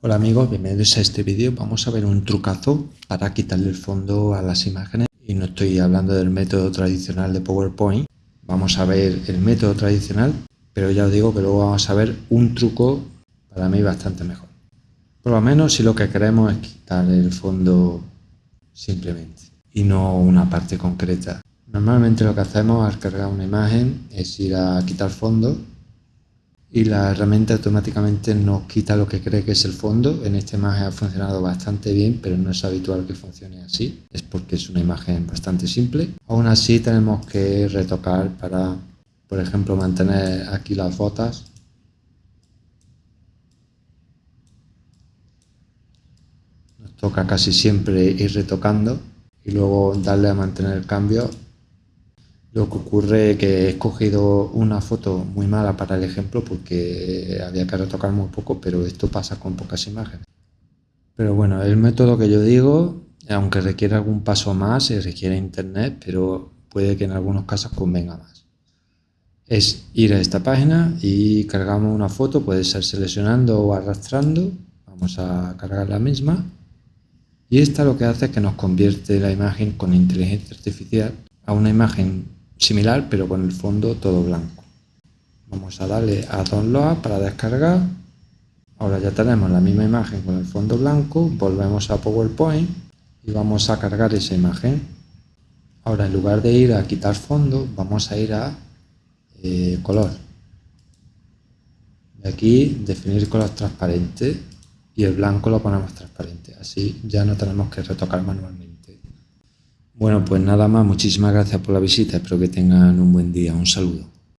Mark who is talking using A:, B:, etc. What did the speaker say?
A: Hola amigos, bienvenidos a este vídeo. Vamos a ver un trucazo para quitarle el fondo a las imágenes. Y no estoy hablando del método tradicional de PowerPoint. Vamos a ver el método tradicional, pero ya os digo que luego vamos a ver un truco para mí bastante mejor. Por lo menos si lo que queremos es quitar el fondo simplemente y no una parte concreta. Normalmente lo que hacemos al cargar una imagen es ir a quitar fondo y la herramienta automáticamente nos quita lo que cree que es el fondo. En esta imagen ha funcionado bastante bien, pero no es habitual que funcione así. Es porque es una imagen bastante simple. Aún así tenemos que retocar para, por ejemplo, mantener aquí las botas. Nos toca casi siempre ir retocando y luego darle a mantener el cambio lo que ocurre es que he escogido una foto muy mala para el ejemplo porque había que retocar muy poco, pero esto pasa con pocas imágenes. Pero bueno, el método que yo digo, aunque requiere algún paso más, requiere internet, pero puede que en algunos casos convenga más. Es ir a esta página y cargamos una foto, puede ser seleccionando o arrastrando. Vamos a cargar la misma. Y esta lo que hace es que nos convierte la imagen con inteligencia artificial a una imagen similar pero con el fondo todo blanco. Vamos a darle a Download para descargar. Ahora ya tenemos la misma imagen con el fondo blanco. Volvemos a PowerPoint y vamos a cargar esa imagen. Ahora en lugar de ir a quitar fondo, vamos a ir a eh, color. Y aquí definir color transparente y el blanco lo ponemos transparente. Así ya no tenemos que retocar manualmente. Bueno, pues nada más, muchísimas gracias por la visita, espero que tengan un buen día, un saludo.